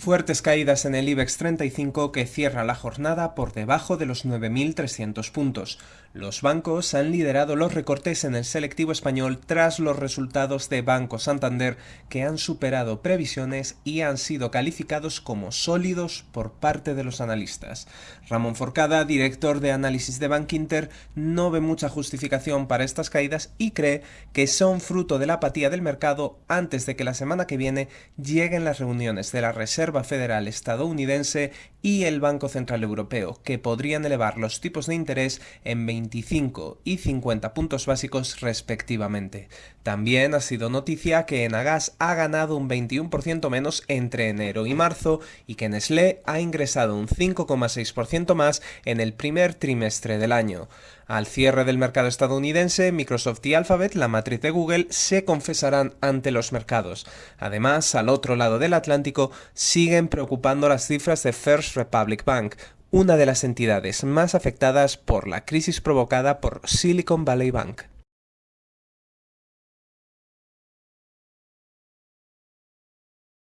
Fuertes caídas en el IBEX 35 que cierra la jornada por debajo de los 9.300 puntos. Los bancos han liderado los recortes en el selectivo español tras los resultados de Banco Santander que han superado previsiones y han sido calificados como sólidos por parte de los analistas. Ramón Forcada, director de análisis de Bank Inter, no ve mucha justificación para estas caídas y cree que son fruto de la apatía del mercado antes de que la semana que viene lleguen las reuniones de la Reserva Federal estadounidense y el Banco Central Europeo, que podrían elevar los tipos de interés en 25 y 50 puntos básicos respectivamente. También ha sido noticia que Enagas ha ganado un 21% menos entre enero y marzo y que Nestlé ha ingresado un 5,6% más en el primer trimestre del año. Al cierre del mercado estadounidense, Microsoft y Alphabet, la matriz de Google, se confesarán ante los mercados. Además, al otro lado del Atlántico, siguen preocupando las cifras de Republic Bank, una de las entidades más afectadas por la crisis provocada por Silicon Valley Bank.